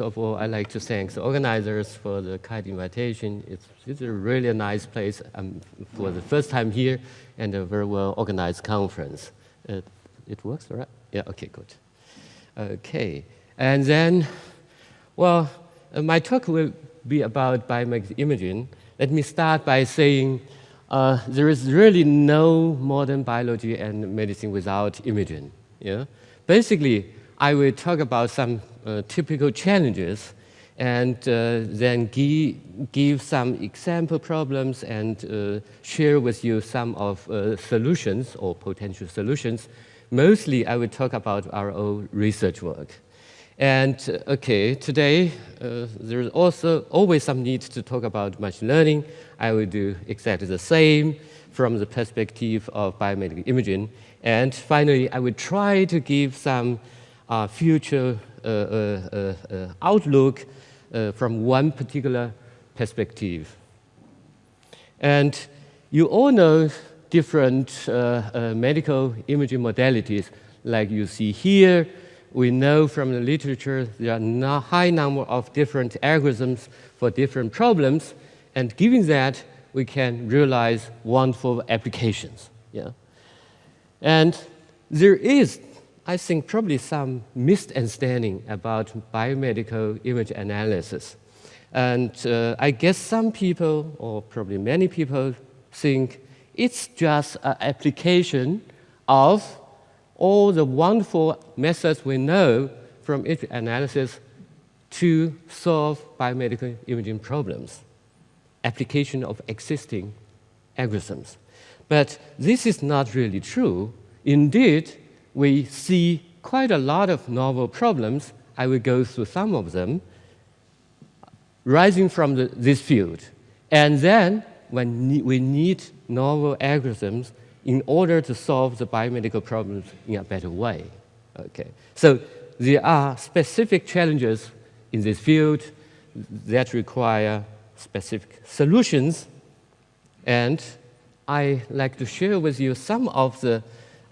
of all, I'd like to thank the organizers for the kind invitation. It's, it's a really nice place um, for the first time here and a very well organized conference. It, it works, right? Yeah, okay, good. Okay, and then, well, uh, my talk will be about biomedical imaging. Let me start by saying uh, there is really no modern biology and medicine without imaging. Yeah? Basically, I will talk about some typical challenges and uh, then give, give some example problems and uh, share with you some of uh, solutions or potential solutions. Mostly, I will talk about our own research work. And uh, okay, today uh, there's also always some need to talk about machine learning. I will do exactly the same from the perspective of biomedical imaging. And finally, I will try to give some uh, future uh, uh, uh, Uh, uh, uh, outlook from one particular perspective. And you all know different medical imaging modalities like you see here. We know from the literature there are a high number of different algorithms for different problems, and given that, we can realize wonderful applications. Yeah? And there is I think probably some misunderstanding about biomedical image analysis. And uh, I guess some people, or probably many people, think it's just an application of all the wonderful methods we know from image analysis to solve biomedical imaging problems, application of existing algorithms. But this is not really true. Indeed, we see quite a lot of novel problems. I will go through some of them rising from the, this field. And then when we need novel algorithms in order to solve the biomedical problems in a better way. Okay. So there are specific challenges in this field that require specific solutions. And I like to share with you some of the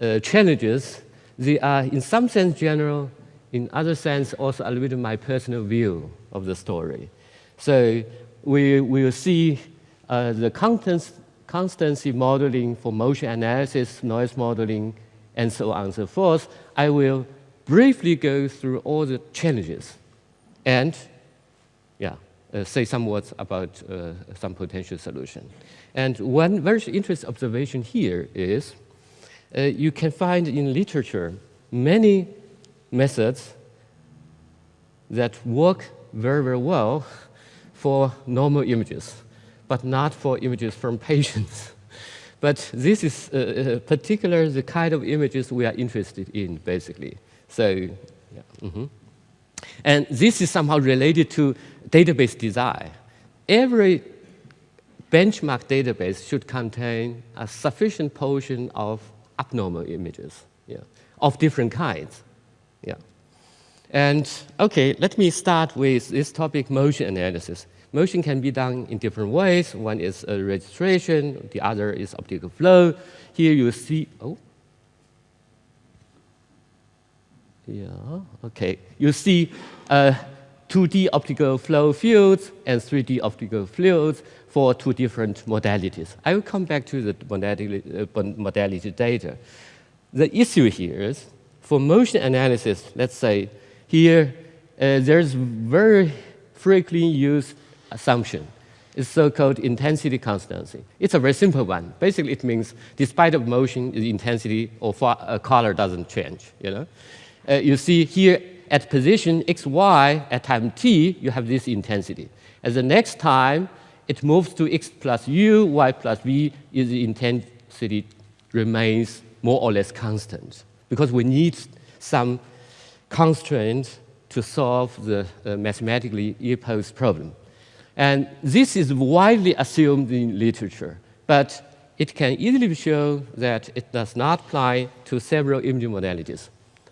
uh, challenges they are in some sense general, in other sense also a little bit my personal view of the story. So we will see uh, the constancy modeling for motion analysis, noise modeling, and so on and so forth. I will briefly go through all the challenges and yeah, uh, say some words about uh, some potential solution. And one very interesting observation here is uh, you can find in literature many methods that work very, very well for normal images, but not for images from patients. but this is uh, uh, particular the kind of images we are interested in, basically. So, yeah. Mm -hmm. And this is somehow related to database design. Every benchmark database should contain a sufficient portion of abnormal images yeah, of different kinds. Yeah. And okay, let me start with this topic, motion analysis. Motion can be done in different ways. One is registration, the other is optical flow. Here you see, oh, yeah, okay. You see uh, 2D optical flow fields and 3D optical fields for two different modalities. I will come back to the modality, uh, modality data. The issue here is, for motion analysis, let's say, here, uh, there's very frequently used assumption. It's so-called intensity constancy. It's a very simple one. Basically, it means despite of motion, the intensity or uh, color doesn't change. You know, uh, you see here at position x, y, at time t, you have this intensity. At the next time, it moves to x plus u, y plus v, is the intensity remains more or less constant because we need some constraints to solve the uh, mathematically imposed problem. And this is widely assumed in literature, but it can easily show that it does not apply to several imaging modalities.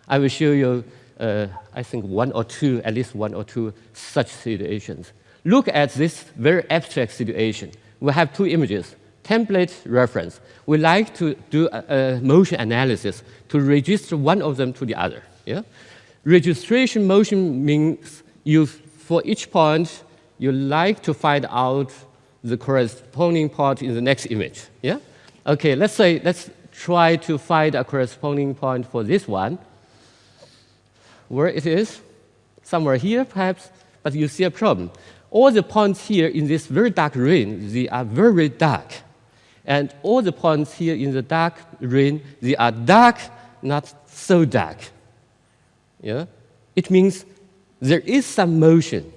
I will show you, uh, I think, one or two, at least one or two such situations. Look at this very abstract situation. We have two images, template reference. We like to do a, a motion analysis to register one of them to the other. Yeah? Registration motion means you, for each point, you like to find out the corresponding point in the next image. Yeah? Okay, let's say, let's try to find a corresponding point for this one. Where it is? Somewhere here, perhaps, but you see a problem. All the points here in this very dark ring, they are very dark. And all the points here in the dark ring, they are dark, not so dark. Yeah? It means there is some motion,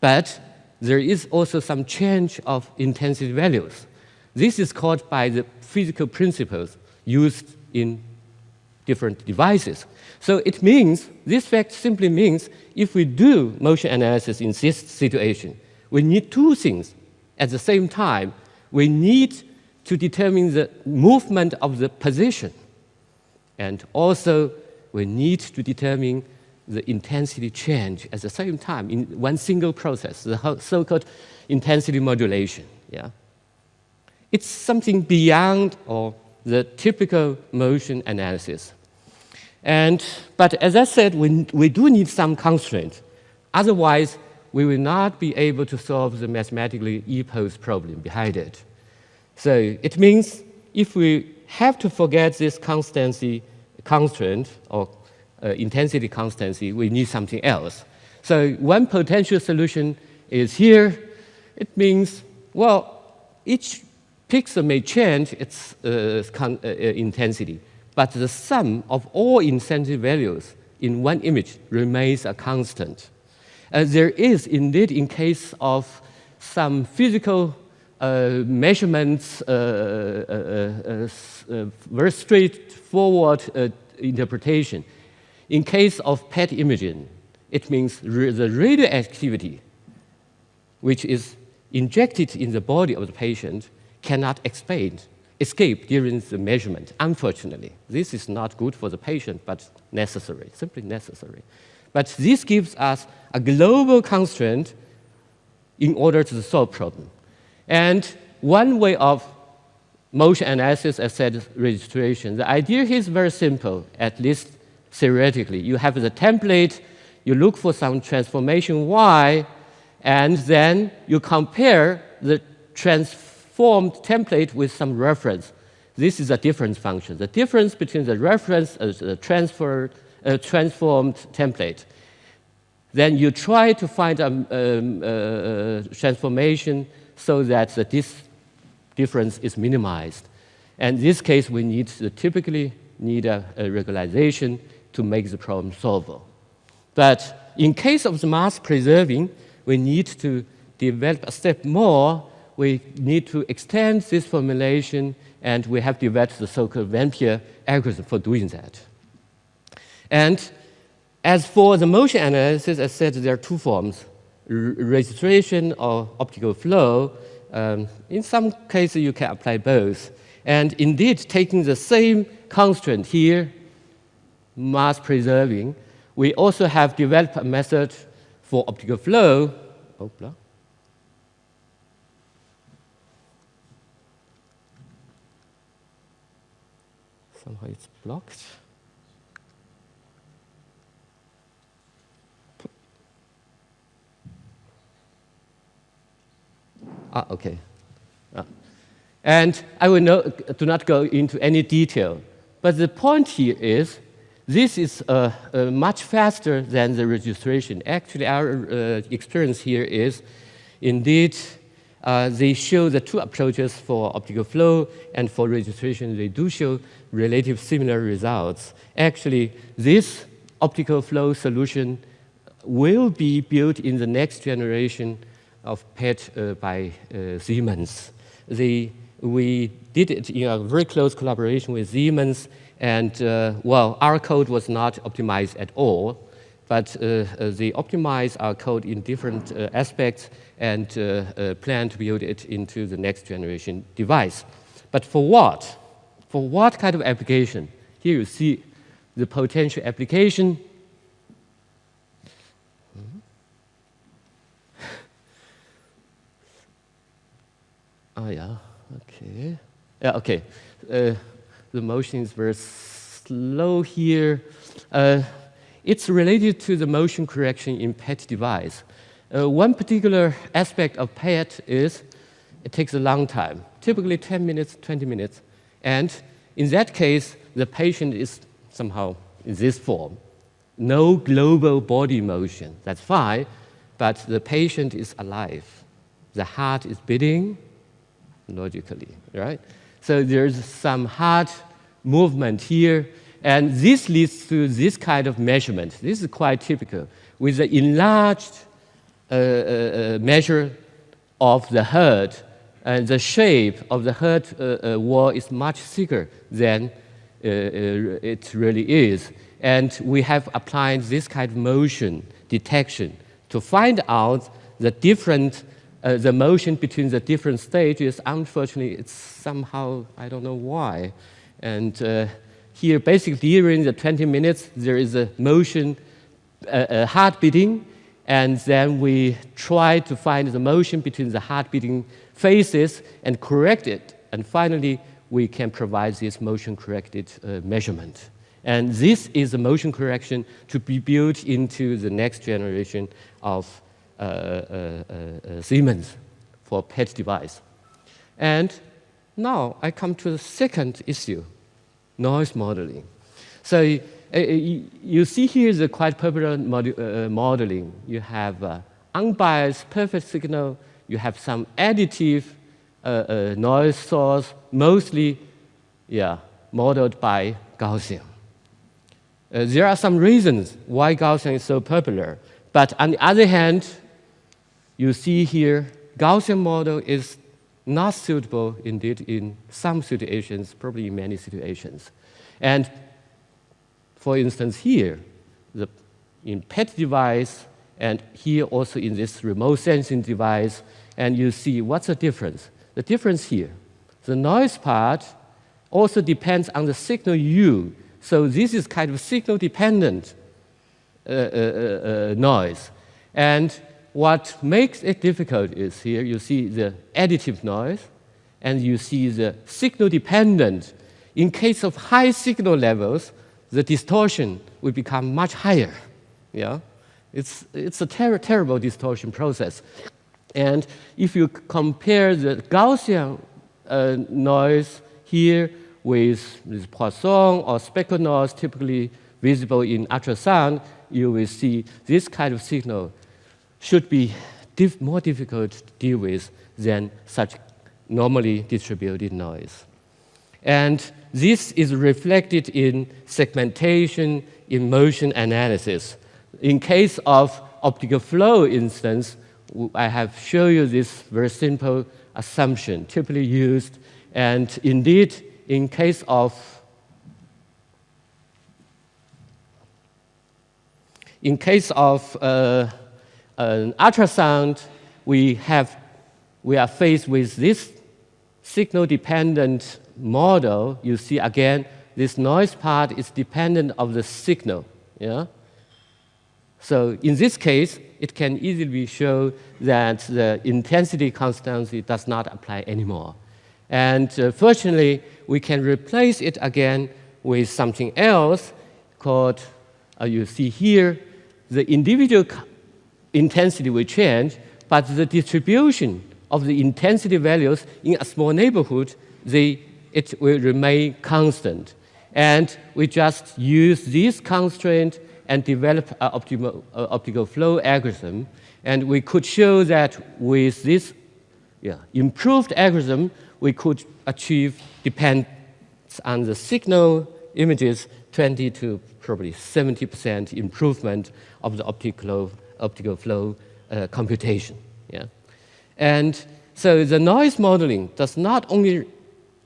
but there is also some change of intensity values. This is called by the physical principles used in different devices. So it means, this fact simply means, if we do motion analysis in this situation, we need two things at the same time. We need to determine the movement of the position, and also we need to determine the intensity change at the same time in one single process, the so-called intensity modulation. Yeah? It's something beyond or the typical motion analysis. And, but as I said, we, we do need some constraint. Otherwise, we will not be able to solve the mathematically ill-posed problem behind it. So it means if we have to forget this constancy constraint or uh, intensity constancy, we need something else. So one potential solution is here. It means, well, each pixel may change its uh, uh, intensity, but the sum of all intensity values in one image remains a constant. Uh, there is indeed, in case of some physical uh, measurements, uh, very straightforward interpretation. In case of PET imaging, it means the radioactivity, which is injected in the body of the patient, cannot explain, escape during the measurement, unfortunately. This is not good for the patient, but necessary, simply necessary. But this gives us a global constraint in order to solve problem. And one way of motion analysis, as said, registration, the idea here is very simple, at least theoretically. You have the template, you look for some transformation y, and then you compare the transformed template with some reference. This is a difference function. The difference between the reference and the transfer, uh, transformed template. Then you try to find a um, uh, transformation so that this difference is minimized. And in this case, we need typically need a, a regularization to make the problem solvable. But in case of the mass preserving, we need to develop a step more. We need to extend this formulation, and we have developed the so-called Vampire algorithm for doing that. And as for the motion analysis, I said there are two forms, registration or optical flow. Um, in some cases, you can apply both. And indeed, taking the same constraint here mass preserving. We also have developed a method for optical flow. Oh, Somehow it's blocked. Ah, okay. Ah. And I will no, do not go into any detail. But the point here is this is uh, uh, much faster than the registration. Actually, our uh, experience here is indeed uh, they show the two approaches for optical flow and for registration, they do show relative similar results. Actually, this optical flow solution will be built in the next generation of PET uh, by uh, Siemens. They, we did it in a very close collaboration with Siemens and uh, well, our code was not optimized at all, but uh, uh they optimize our code in different uh, aspects and plan to build it into the next generation device. But for what? For what kind of application? Here you see the potential application. Oh yeah, okay. Yeah, okay. Uh, the motion is very slow here. Uh, it's related to the motion correction in PET device. Uh, one particular aspect of PET is it takes a long time, typically 10 minutes, 20 minutes. And in that case, the patient is somehow in this form. No global body motion, that's fine, but the patient is alive. The heart is beating logically, right? So there's some heart movement here, and this leads to this kind of measurement. This is quite typical. With the enlarged uh, uh, uh measure of the heart, and the shape of the heart uh, uh, wall is much thicker than it really is. And we have applied this kind of motion detection to find out the different uh, the motion between the different stages, unfortunately, it's somehow, I don't know why. And uh, here, basically, during the 20 minutes, there is a motion, uh, a heart beating, and then we try to find the motion between the heart beating phases and correct it. And finally, we can provide this motion corrected uh, measurement. And this is a motion correction to be built into the next generation of uh, uh, uh, Siemens for PET device. And now I come to the second issue, noise modeling. So uh, you see here the quite popular mod uh, modeling. You have uh, unbiased perfect signal, you have some additive noise source, mostly yeah, modeled by Gaussian. there are some reasons why Gaussian is so popular. But on the other hand, you see here, Gaussian model is not suitable indeed in some situations, probably in many situations. And for instance, here, the, in PET device, and here also in this remote sensing device, and you see what's the difference? The difference here, the noise part also depends on the signal U. So this is kind of signal dependent uh, uh, uh, uh noise. And what makes it difficult is here you see the additive noise and you see the signal dependent. In case of high signal levels, the distortion will become much higher. Yeah? It's, it's a ter terrible distortion process. And if you compare the Gaussian uh, noise here with, with Poisson or speckle noise typically visible in ultrasound, you will see this kind of signal should be diff more difficult to deal with than such normally distributed noise. And this is reflected in segmentation, in motion analysis. In case of optical flow instance, I have shown you this very simple assumption typically used. And indeed, in case of in case of uh, an ultrasound, we, have, we are faced with this signal-dependent model. You see, again, this noise part is dependent of the signal. Yeah? So in this case, it can easily show that the intensity constancy does not apply anymore. And uh, fortunately, we can replace it again with something else called, uh, you see here, the individual intensity will change, but the distribution of the intensity values in a small neighborhood, they, it will remain constant. And we just use this constraint and develop an uh, optical flow algorithm. And we could show that with this yeah, improved algorithm, we could achieve, depends on the signal images, 20 to probably 70% improvement of the optical optical flow uh, computation. Yeah? And so the noise modeling does not only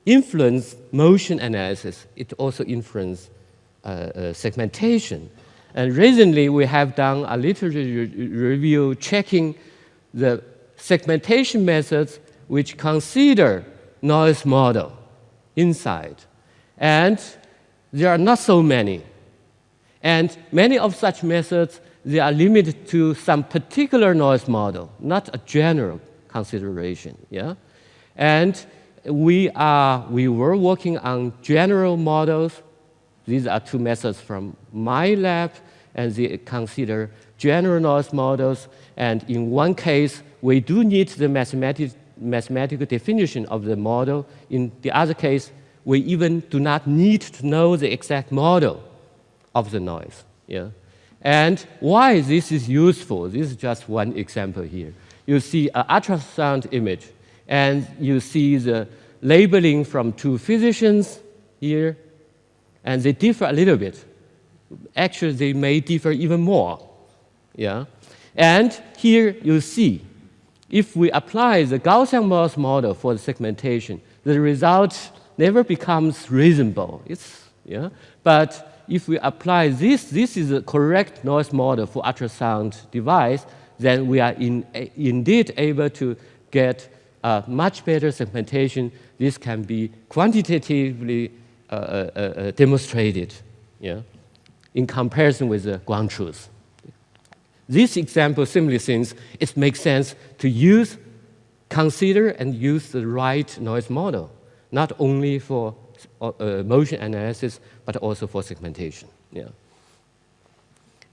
influence motion analysis, it also influences uh, uh, segmentation. And recently we have done a literature review checking the segmentation methods which consider noise model inside. And there are not so many. And many of such methods they are limited to some particular noise model, not a general consideration. Yeah? And we, are, we were working on general models. These are two methods from my lab. and they consider general noise models. And in one case, we do need the mathematic, mathematical definition of the model. In the other case, we even do not need to know the exact model of the noise. Yeah? And why this is useful, this is just one example here. You see an ultrasound image, and you see the labeling from two physicians here, and they differ a little bit. Actually, they may differ even more. Yeah? And here you see, if we apply the Gaussian Morse model for the segmentation, the result never becomes reasonable. It's, yeah? But if we apply this, this is a correct noise model for ultrasound device, then we are in, indeed able to get a much better segmentation. This can be quantitatively uh, uh, uh, demonstrated yeah, in comparison with the ground truth. This example simply since it makes sense to use, consider and use the right noise model, not only for uh, motion analysis, but also for segmentation. Yeah.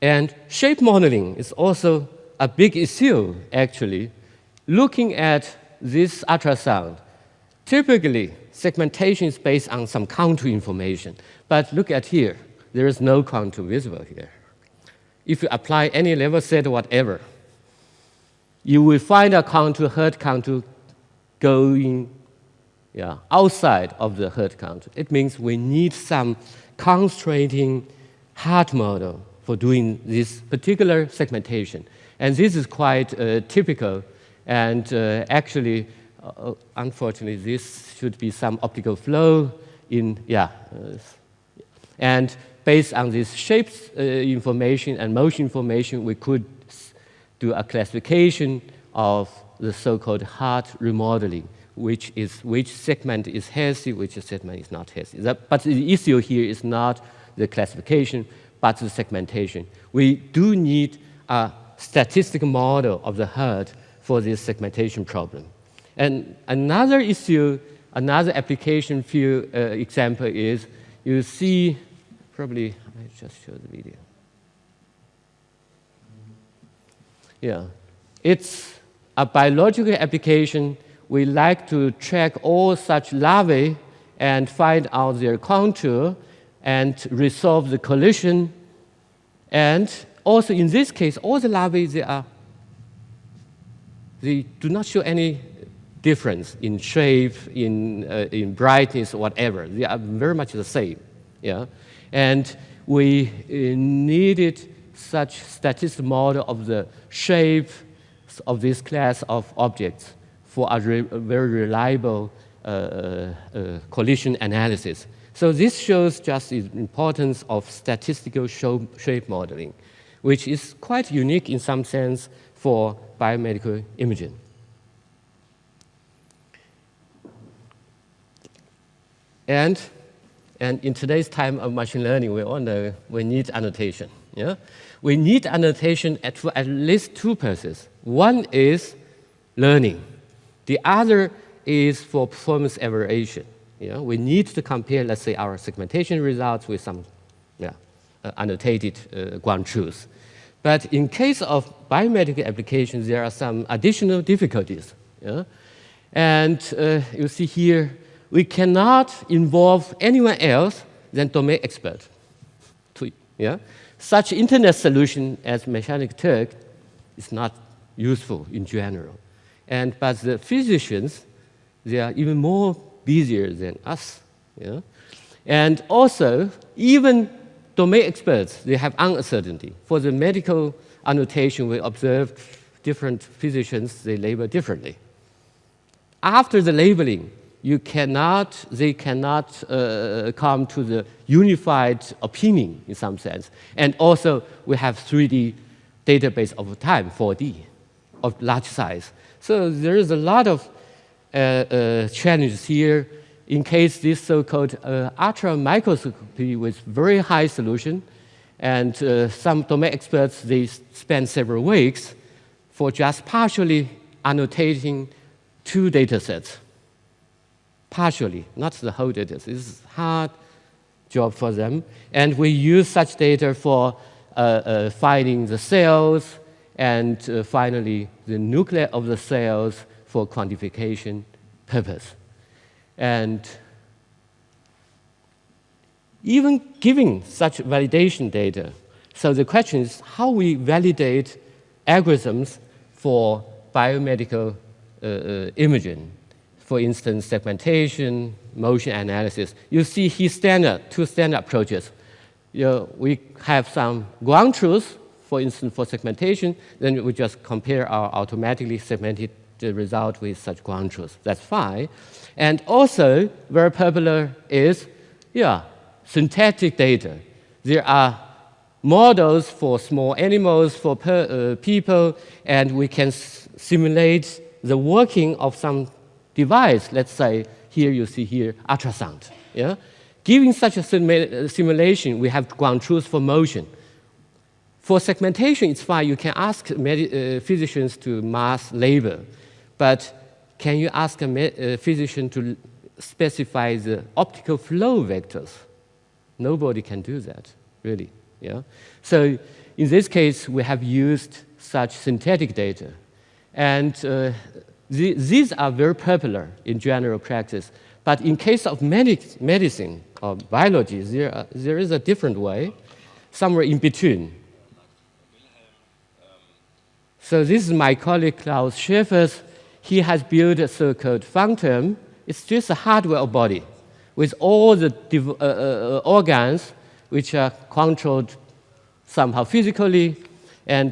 And shape modeling is also a big issue, actually. Looking at this ultrasound, typically segmentation is based on some contour information. But look at here, there is no contour visible here if you apply any level set whatever, you will find a contour, Hertz contour going yeah, outside of the Hertz contour. It means we need some constraining hard model for doing this particular segmentation. And this is quite uh, typical. And uh, actually, uh, unfortunately, this should be some optical flow in, yeah. Uh, and based on this shapes uh, information and motion information, we could do a classification of the so-called hard remodeling, which is which segment is healthy, which segment is not healthy. That, but the issue here is not the classification, but the segmentation. We do need a statistical model of the herd for this segmentation problem. And another issue, another application field uh, example is you see probably, I just show the video. Yeah, it's a biological application. We like to track all such larvae and find out their contour and resolve the collision. And also in this case, all the larvae, they, are, they do not show any difference in shape, in, uh, in brightness, whatever. They are very much the same. Yeah? And we uh, needed such statistical model of the shape of this class of objects for a, re a very reliable uh, uh, collision analysis. So this shows just the importance of statistical shape modeling, which is quite unique in some sense for biomedical imaging. And and in today's time of machine learning, we all know we need annotation. Yeah? We need annotation at, for at least two purposes. One is learning. The other is for performance evaluation. Yeah? We need to compare, let's say, our segmentation results with some yeah, uh, annotated uh, ground truth. But in case of biomedical applications, there are some additional difficulties. Yeah? And uh, you see here, we cannot involve anyone else than domain expert. To, yeah? Such internet solution as Mechanical Turk is not useful in general. And, but the physicians, they are even more busier than us. Yeah? And also, even domain experts, they have uncertainty. For the medical annotation, we observed different physicians, they label differently. After the labeling, you cannot, they cannot uh, come to the unified opinion in some sense. And also, we have 3D database of time, 4D, of large size. So there is a lot of uh, uh, challenges here in case this so-called uh, ultra microscopy with very high solution, and uh, some domain experts, they spend several weeks for just partially annotating two data sets partially, not the whole data. This is hard job for them. And we use such data for uh, uh, finding the cells and uh, finally the nucleus of the cells for quantification purpose. And even giving such validation data, so the question is how we validate algorithms for biomedical uh, uh, imaging. For instance, segmentation, motion analysis. You see here standard, two standard approaches. You know, we have some ground truth, for instance, for segmentation, then we just compare our automatically segmented result with such ground truth. That's fine. And also, very popular is, yeah, synthetic data. There are models for small animals, for per, uh, people, and we can simulate the working of some device. Let's say here you see here ultrasound. Yeah? Giving such a uh, simulation, we have ground truth for motion. For segmentation, it's fine. You can ask uh, physicians to mass label. But can you ask a, a physician to specify the optical flow vectors? Nobody can do that, really. Yeah? So in this case, we have used such synthetic data. And uh, the, these are very popular in general practice. But in case of medic, medicine or biology, there, are, there is a different way, somewhere in between. So this is my colleague Klaus Schäfers. He has built a so-called phantom. It's just a hardware body with all the uh, uh, uh, organs which are controlled somehow physically and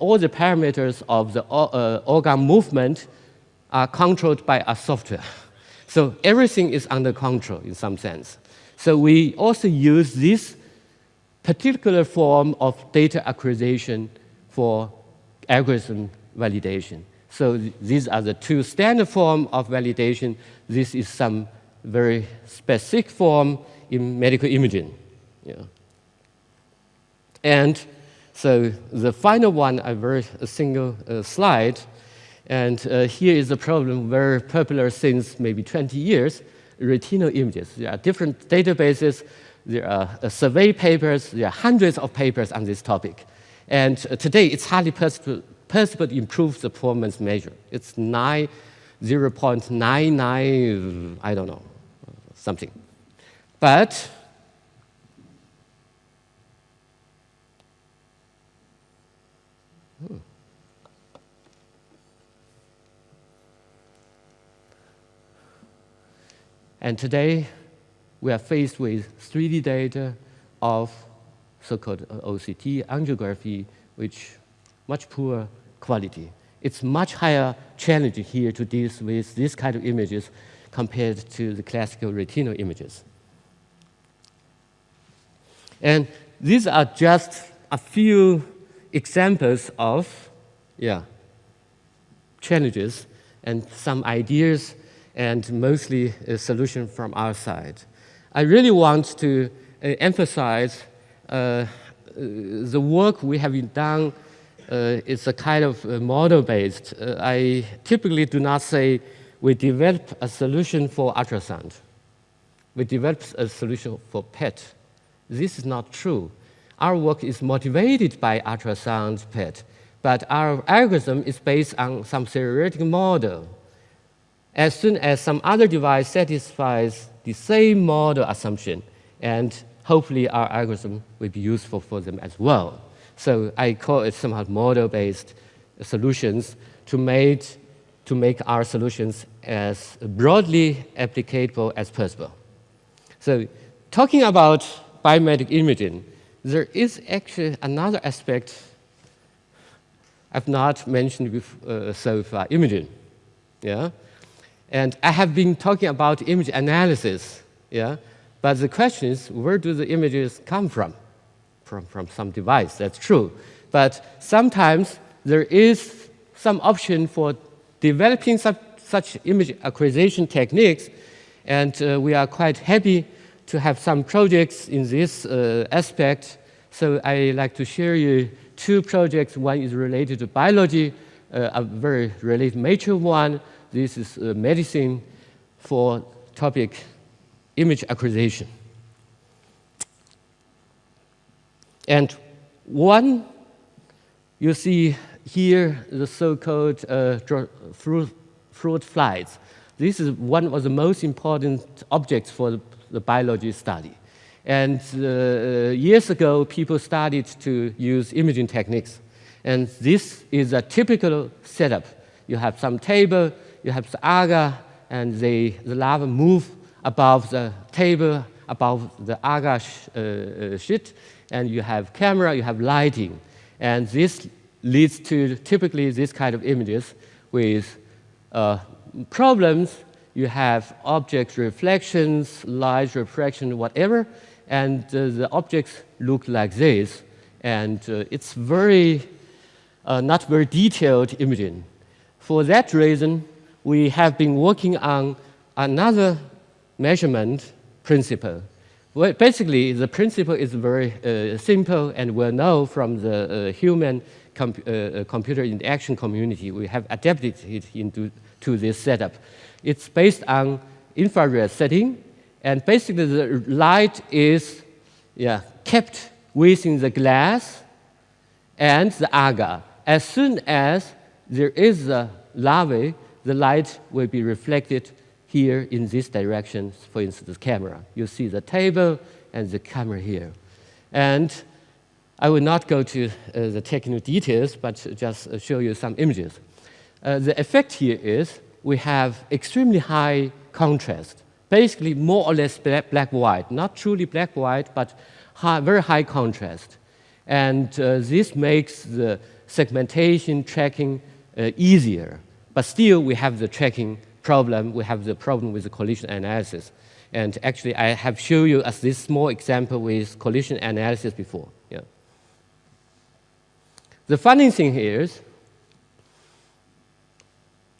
all the parameters of the uh, organ movement are controlled by a software. So everything is under control in some sense. So we also use this particular form of data acquisition for algorithm validation. So these are the two standard form of validation. This is some very specific form in medical imaging. Yeah. And so the final one, a very a single uh, slide. And uh, here is a problem very popular since maybe 20 years, retinal images. There are different databases, there are uh, survey papers, there are hundreds of papers on this topic. And uh, today, it's hardly possible, to improve the performance measure. It's 9, 0.99, I don't know, something. But Hmm. And today, we are faced with 3D data of so-called OCT angiography, which much poorer quality. It's much higher challenge here to deal with this kind of images compared to the classical retinal images. And these are just a few examples of yeah, challenges and some ideas and mostly a solution from our side. I really want to uh, emphasize uh, the work we have done uh, is a kind of uh, model-based. Uh, I typically do not say we develop a solution for ultrasound. We develop a solution for PET. This is not true our work is motivated by ultrasound PET, but our algorithm is based on some theoretical model. As soon as some other device satisfies the same model assumption, and hopefully our algorithm will be useful for them as well. So I call it somehow model-based solutions to make, to make our solutions as broadly applicable as possible. So talking about biomedical imaging, there is actually another aspect I've not mentioned before, uh, so far, imaging. Yeah? And I have been talking about image analysis, yeah? But the question is, where do the images come from? From, from some device, that's true. But sometimes there is some option for developing such, image acquisition techniques, and uh, we are quite happy to have some projects in this uh, aspect. So I like to share you two projects. One is related to biology, uh, a very related major one. This is uh, medicine for topic image acquisition. And One, you see here the so-called uh, fruit, fruit flies. This is one of the most important objects for the, the biology study. And uh, years ago, people started to use imaging techniques. And this is a typical setup. You have some table, you have the agar, and they, the larvae move above the table, above the agar uh, uh, sheet, and you have camera, you have lighting. And this leads to typically this kind of images with uh, problems. You have object reflections, light refraction, whatever, and uh, the objects look like this. And uh, it's very, uh, not very detailed imaging. For that reason, we have been working on another measurement principle. Well, basically, the principle is very uh, simple and well known from the uh, human com uh, computer interaction community. We have adapted it into to this setup. It's based on infrared setting, and basically the light is yeah, kept within the glass and the agar. As soon as there is a larvae, the light will be reflected here in this direction, for instance, the camera. You see the table and the camera here. And I will not go to uh, the technical details, but just show you some images. Uh, the effect here is we have extremely high contrast, basically more or less black-white, not truly black-white, but high, very high contrast. And uh, this makes the segmentation tracking uh, easier. But still, we have the tracking problem. We have the problem with the collision analysis. And actually, I have shown you as this small example with collision analysis before. Yeah. The funny thing is,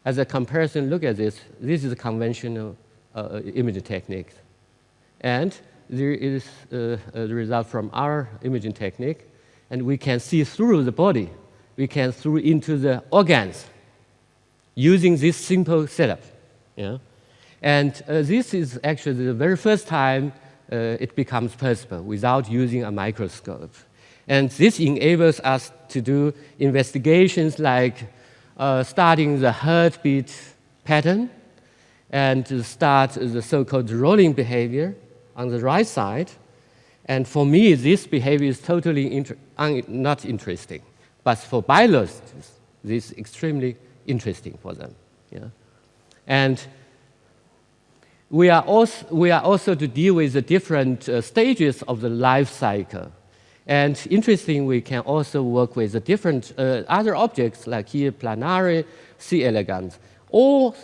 as a comparison, look at this. This is a conventional uh, imaging technique. And there is uh, the result from our imaging technique. And we can see through the body. We can through into the organs using this simple setup. Yeah? And uh, this is actually the very first time uh, it becomes possible without using a microscope. And this enables us to do investigations like uh, starting the heartbeat pattern and start the so-called rolling behavior on the right side. And for me, this behavior is totally inter not interesting. But for biologists, this is extremely interesting for them. Yeah? And we are, also, we are also to deal with the different uh, stages of the life cycle. And interesting, we can also work with the different uh, other objects like here, planaria, C. elegans. All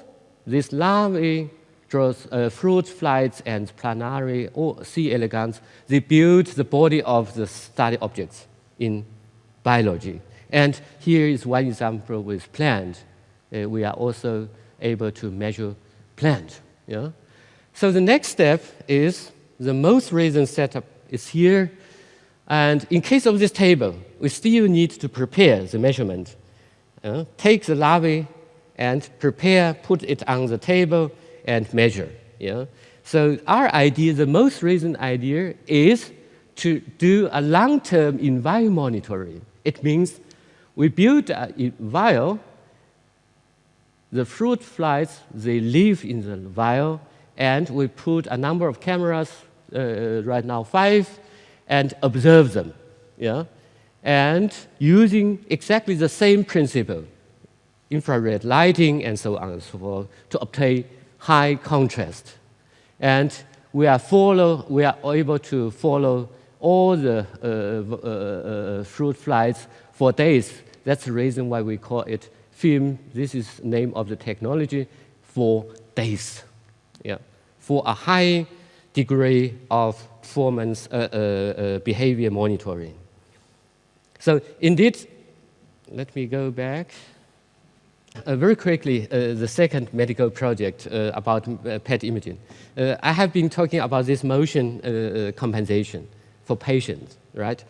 these larvae, uh, fruit flies, and planaria or C. elegans, they build the body of the study objects in biology. And here is one example with plant uh, we are also able to measure plant. Yeah? So the next step is the most recent setup is here. And in case of this table, we still need to prepare the measurement. Take the larvae and prepare, put it on the table and measure. Yeah? So our idea, the most recent idea, is to do a long-term environment monitoring. It means we build a vial the fruit flies, they live in the vial, and we put a number of cameras, uh, right now five, and observe them. Yeah? And using exactly the same principle, infrared lighting and so on and so forth, to obtain high contrast. And we are, follow, we are able to follow all the uh, uh, uh fruit flies for days. That's the reason why we call it film, this is the name of the technology, for days, yeah, for a high degree of performance uh, uh, uh, behavior monitoring. So indeed, let me go back. Uh, very quickly, uh, the second medical project uh, about PET imaging. I have been talking about this motion compensation for patients, right?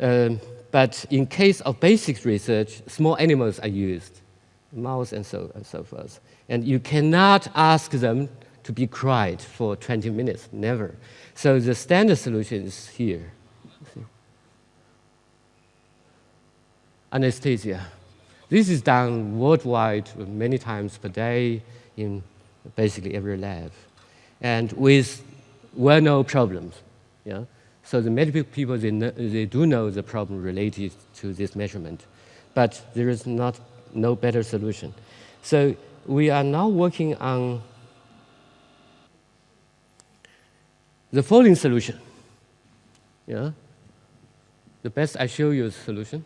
Um, but in case of basic research, small animals are used, mouse and so, and so forth. And you cannot ask them to be quiet for 20 minutes, never. So the standard solution is here. anesthesia. This is done worldwide many times per day in basically every lab, and with well-known problems. Yeah? So the medical people, they, know, they do know the problem related to this measurement, but there is not no better solution. So we are now working on the following solution. Yeah? The best I show you is solution.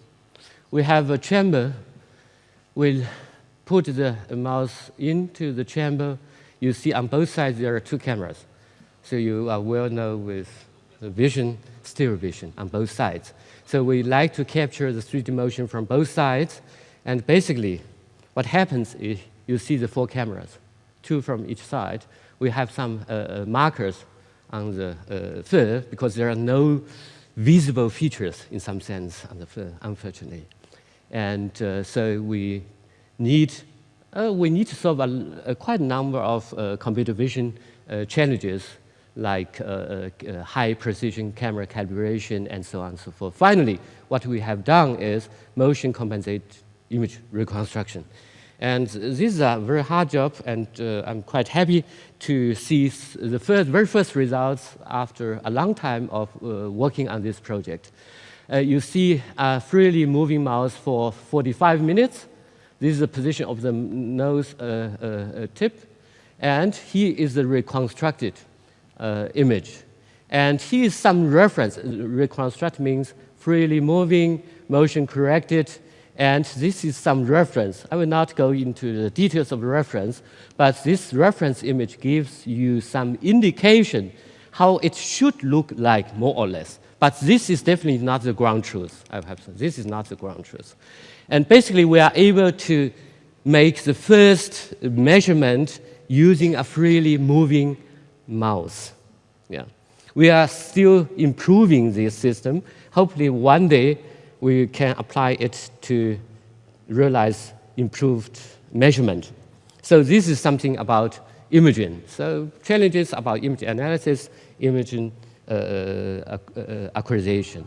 We have a chamber. We'll put the mouse into the chamber. You see on both sides there are two cameras. So you are well known with vision, stereo vision on both sides. So we like to capture the 3D motion from both sides. And basically, what happens is you see the four cameras, two from each side. We have some uh, uh markers on the uh, fur because there are no visible features in some sense on the fur, unfortunately. And uh, so we need, uh, we need to solve a, a quite a number of uh, computer vision uh, challenges like uh, uh, high precision camera calibration and so on and so forth. Finally, what we have done is motion compensate image reconstruction. And this is a very hard job, and uh, I'm quite happy to see the first, very first results after a long time of uh, working on this project. Uh, you see a freely moving mouse for 45 minutes. This is the position of the nose uh, uh, tip. And here is the reconstructed uh, Uh, image. And here is some reference. Reconstruct means freely moving, motion corrected, and this is some reference. I will not go into the details of the reference, but this reference image gives you some indication how it should look like, more or less. But this is definitely not the ground truth, I have said. This is not the ground truth. And basically, we are able to make the first measurement using a freely moving mouse. Yeah. We are still improving this system. Hopefully, one day, we can apply it to realize improved measurement. So this is something about imaging. So challenges about image analysis, imaging uh, uh, uh, acquisition.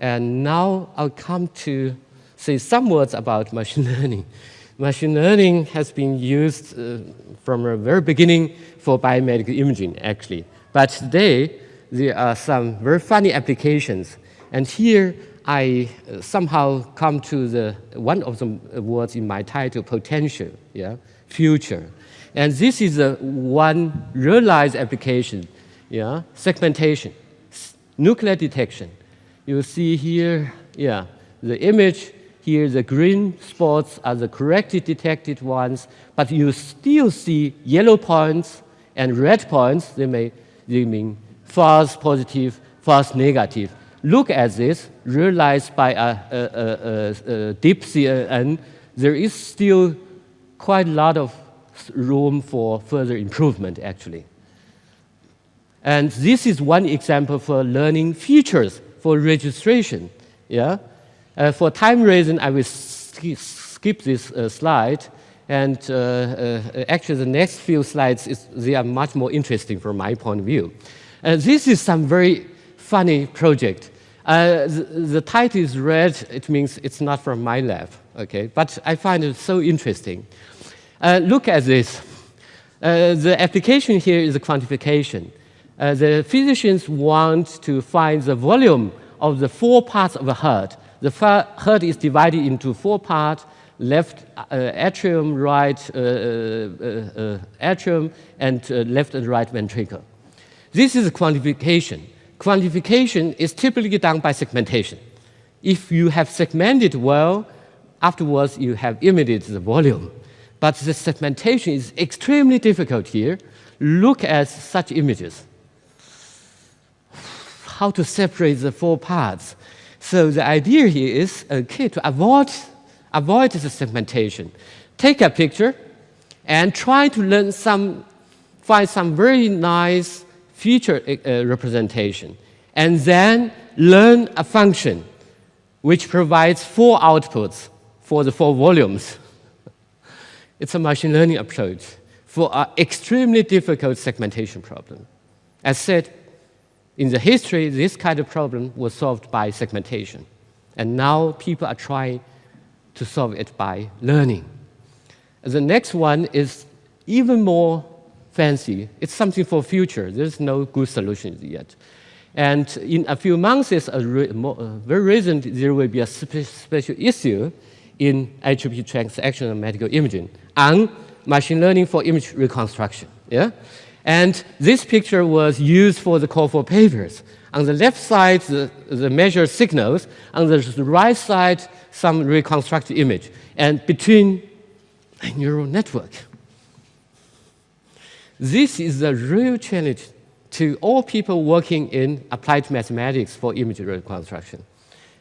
And now I'll come to say some words about machine learning. Machine learning has been used uh, from the very beginning for biomedical imaging, actually. But today, there are some very funny applications. And here, I uh, somehow come to the one of the words in my title, potential, yeah, future. And this is a one realized application, yeah, segmentation, nuclear detection. You see here, yeah, the image here, the green spots are the correctly detected ones, but you still see yellow points and red points. They may they mean false positive, false negative look at this, realized by a, a, a, a deep CNN, there is still quite a lot of room for further improvement, actually. And this is one example for learning features for registration. Yeah? Uh, for time reason, I will skip this uh, slide. And uh, uh, actually, the next few slides, is, they are much more interesting from my point of view. Uh, this is some very funny project. Uh, the, the, title is red, it means it's not from my lab, okay? But I find it so interesting. Uh, look at this. Uh, the application here is a quantification. The physicians want to find the volume of the four parts of a heart. The heart is divided into four parts, left uh, atrium, right uh, atrium, and left and right ventricle. This is quantification quantification is typically done by segmentation. If you have segmented well, afterwards you have emitted the volume. But the segmentation is extremely difficult here. Look at such images. How to separate the four parts. So the idea here is, okay, to avoid, avoid the segmentation, take a picture and try to learn some, find some very nice feature uh, representation, and then learn a function which provides four outputs for the four volumes. it's a machine learning approach for an extremely difficult segmentation problem. As said, in the history, this kind of problem was solved by segmentation. And now people are trying to solve it by learning. The next one is even more fancy. It's something for future. There's no good solution yet. And in a few months, very recent, there will be a spe special issue in IEEE transactional medical imaging on machine learning for image reconstruction. Yeah? And this picture was used for the call for papers. On the left side, the, the measured signals. On the right side, some reconstructed image. And between a neural network. This is a real challenge to all people working in applied mathematics for image reconstruction.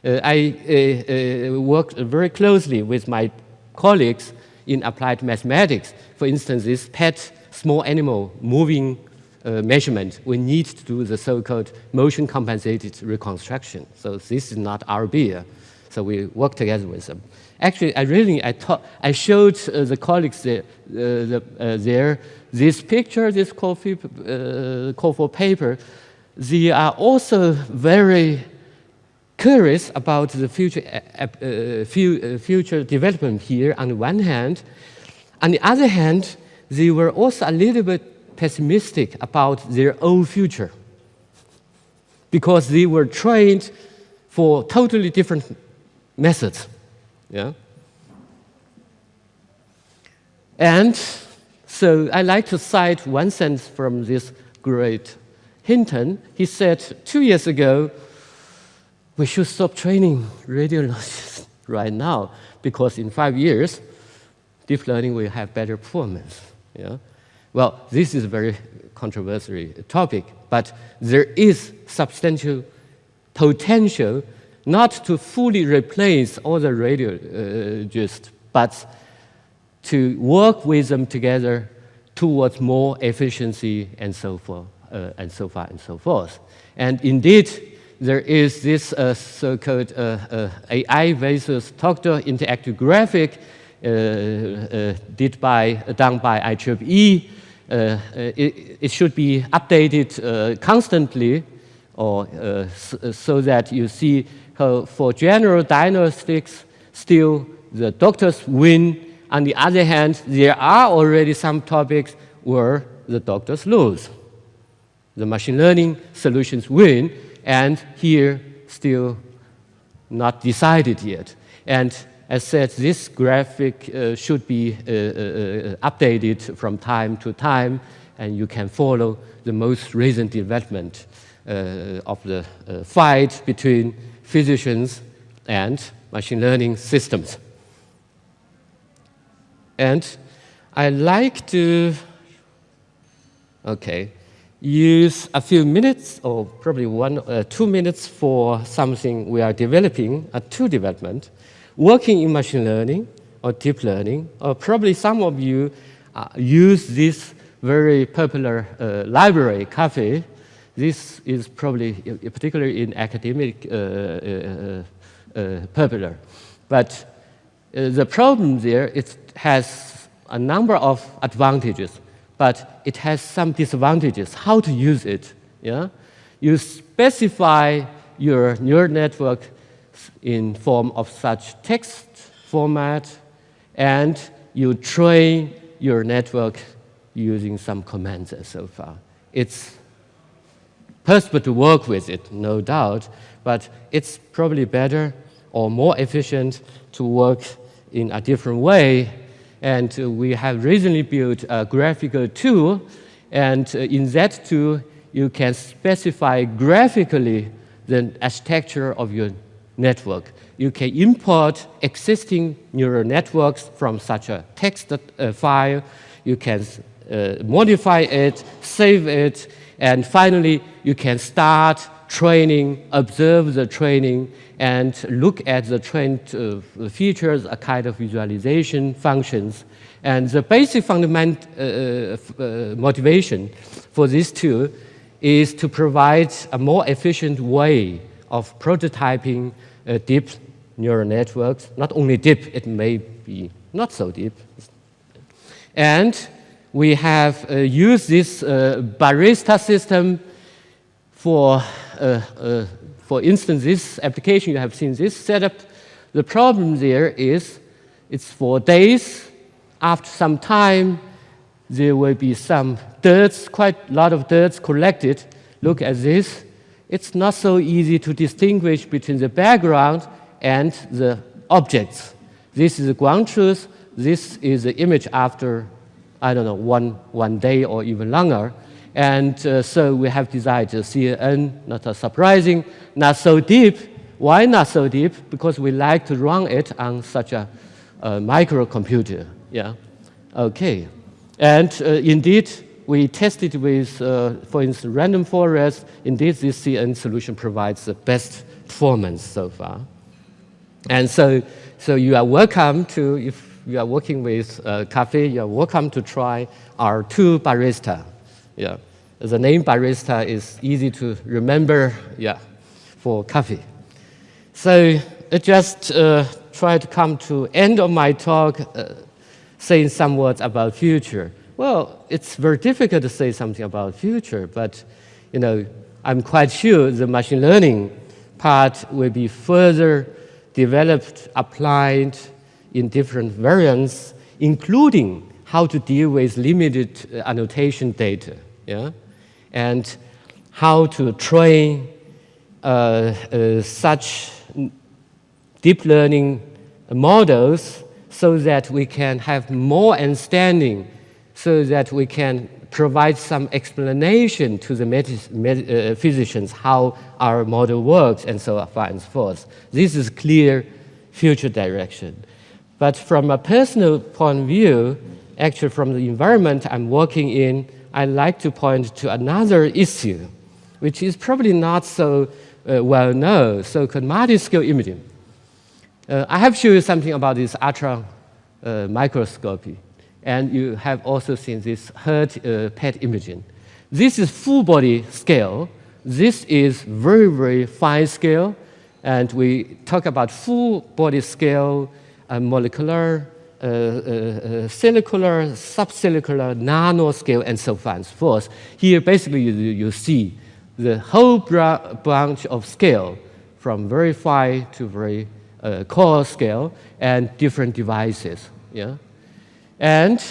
Uh, I uh, uh, worked very closely with my colleagues in applied mathematics. For instance, this pet small animal moving uh, measurement, we need to do the so-called motion compensated reconstruction. So this is not our beer. So we work together with them. Actually, I really, I, taught, I showed uh, the colleagues there, uh, the, uh, there this picture, this call for, uh, paper. They are also very curious about the future, uh, uh, future development here on the one hand. On the other hand, they were also a little bit pessimistic about their own future because they were trained for totally different methods. Yeah? And so I like to cite one sentence from this great Hinton. He said two years ago, we should stop training radiologists right now because in five years, deep learning will have better performance. Yeah? Well, this is a very controversial topic, but there is substantial potential not to fully replace all the radiologists, but to work with them together towards more efficiency and so forth, uh, and so far and so forth. And indeed, there is this uh, so-called uh, uh AI versus doctor interactive graphic uh, uh, did by, done by IEEE. It, it, should be updated constantly or so that you see for general diagnostics, still the doctors win. On the other hand, there are already some topics where the doctors lose. The machine learning solutions win, and here still not decided yet. And as said, this graphic uh, should be uh, uh, uh updated from time to time, and you can follow the most recent development uh, of the uh, fight between physicians and machine learning systems. And I like to, okay, use a few minutes or probably one, uh, two minutes for something we are developing, a tool development, working in machine learning or deep learning, or probably some of you uh, use this very popular uh, library, Caffe, this is probably, particularly in academic, uh, uh, uh, popular. But the problem there, it has a number of advantages, but it has some disadvantages. How to use it, yeah? You specify your neural network in form of such text format, and you train your network using some commands and so far. It's possible to work with it, no doubt, but it's probably better or more efficient to work in a different way. And uh, we have recently built a graphical tool, and uh, in that tool, you can specify graphically the architecture of your network. You can import existing neural networks from such a text uh, file. You can uh, modify it, save it, and finally, you can start training, observe the training, and look at the trained uh, features, a kind of visualization functions. And the basic fundamental uh, uh, motivation for this tool is to provide a more efficient way of prototyping uh, deep neural networks. Not only deep, it may be not so deep. And we have uh, used this uh, barista system for, uh, uh, for instance, this application, you have seen this setup. The problem there is It's for days. After some time, there will be some dirt, quite a lot of dirt collected. Look at this. It's not so easy to distinguish between the background and the objects. This is the ground truth. This is the image after, I don't know, one, one day or even longer. And uh, so we have decided CNN, not surprising, not so deep. Why not so deep? Because we like to run it on such a, a microcomputer. Yeah. Okay. And uh, indeed, we tested with, uh, for instance, random forest. Indeed, this CNN solution provides the best performance so far. And so, so you are welcome to, if you are working with uh, Caffe, you are welcome to try our two barista. Yeah. The name barista is easy to remember, yeah, for coffee. So I just uh, try to come to end of my talk uh, saying some words about future. Well, it's very difficult to say something about future, but you know, I'm quite sure the machine learning part will be further developed, applied in different variants, including how to deal with limited uh, annotation data. Yeah? and how to train uh, uh, such deep learning models so that we can have more understanding, so that we can provide some explanation to the uh, physicians how our model works and so on and so forth. This is clear future direction. But from a personal point of view, actually from the environment I'm working in, I'd like to point to another issue, which is probably not so uh, well known, so-called multi-scale imaging. Uh, I have shown you something about this ultra uh, microscopy, and you have also seen this HERT uh, PET imaging. This is full body scale. This is very, very fine scale, and we talk about full body scale, molecular, uh, uh, uh, cellular, subcellular, nanoscale, and so on and so forth. Here, basically, you, you see the whole branch of scale from very fine to very uh, coarse scale and different devices. Yeah? And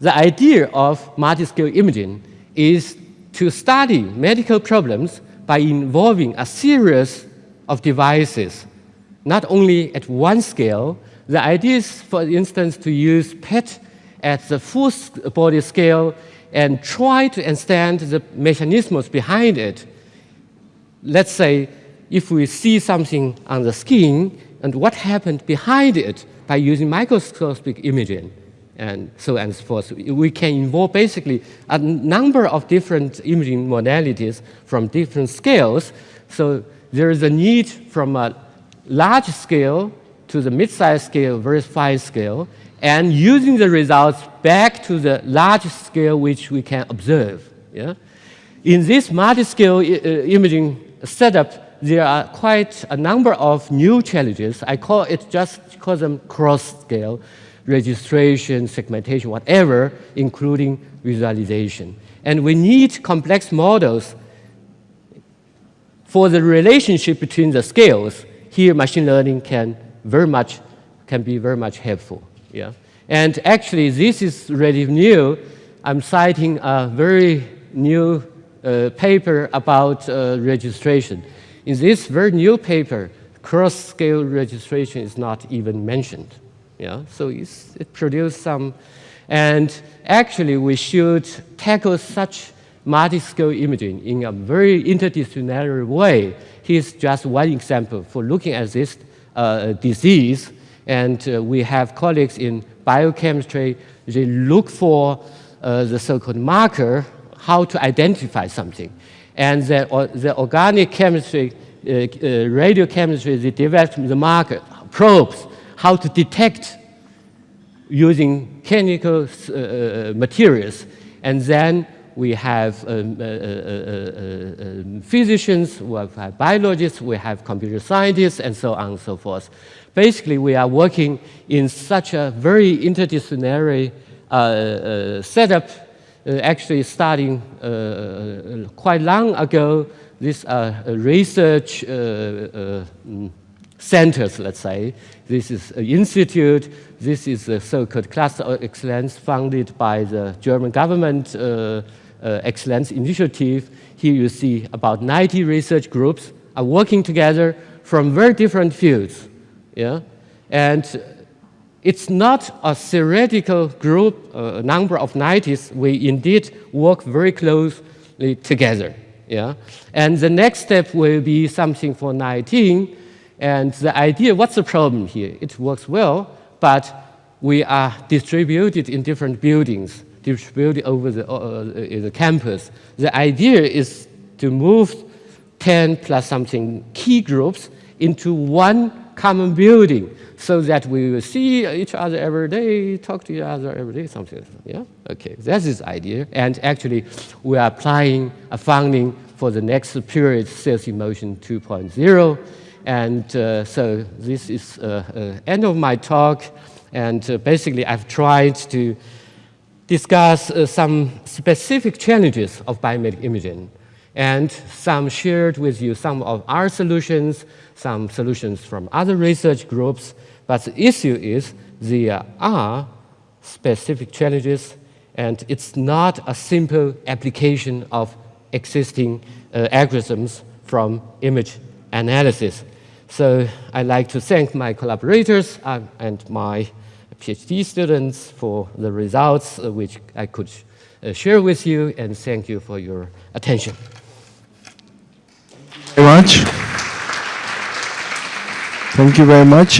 the idea of multi-scale imaging is to study medical problems by involving a series of devices, not only at one scale, the idea is, for instance, to use PET at the full body scale and try to understand the mechanisms behind it. Let's say if we see something on the skin and what happened behind it by using microscopic imaging and so on and so forth. We can involve basically a number of different imaging modalities from different scales. So there is a need from a large scale to the mid-size scale, very fine scale, and using the results back to the large scale which we can observe. Yeah? In this multi-scale uh, imaging setup, there are quite a number of new challenges. I call it just call them cross-scale, registration, segmentation, whatever, including visualization. And we need complex models for the relationship between the scales. Here, machine learning can very much, can be very much helpful. Yeah? And actually, this is really new. I'm citing a very new uh, paper about uh, registration. In this very new paper, cross-scale registration is not even mentioned. Yeah? So it produced some, and actually we should tackle such multi-scale imaging in a very interdisciplinary way. Here's just one example for looking at this uh, disease. And uh, we have colleagues in biochemistry, they look for uh, the so-called marker, how to identify something. And the, the organic chemistry, radiochemistry, they developed the marker, probes, how to detect using chemical uh, materials. And then we have um, uh, uh, uh, uh um, physicians, we have uh, biologists, we have computer scientists, and so on and so forth. Basically, we are working in such a very interdisciplinary uh, setup, actually starting quite long ago, this research mm, centers, let's say, This is an institute. This is a so-called cluster of excellence funded by the German government uh, uh, excellence initiative. Here you see about 90 research groups are working together from very different fields. Yeah? And it's not a theoretical group, a uh, number of 90s. We indeed work very closely together. Yeah? And the next step will be something for 19. And the idea, what's the problem here? It works well, but we are distributed in different buildings, distributed over the, uh, uh the campus. The idea is to move 10 plus something key groups into one common building so that we will see each other every day, talk to each other every day, something. Yeah? Okay, that's his idea. And actually, we are applying a funding for the next period, Cells in Motion 2.0. And uh, so this is uh, uh, end of my talk. And uh, basically, I've tried to discuss uh, some specific challenges of biomedical imaging and some shared with you some of our solutions, some solutions from other research groups. But the issue is there are specific challenges, and it's not a simple application of existing uh, algorithms from image analysis. So I'd like to thank my collaborators uh, and my PhD students for the results uh, which I could uh, share with you, and thank you for your attention. Thank you very much. Thank you very much.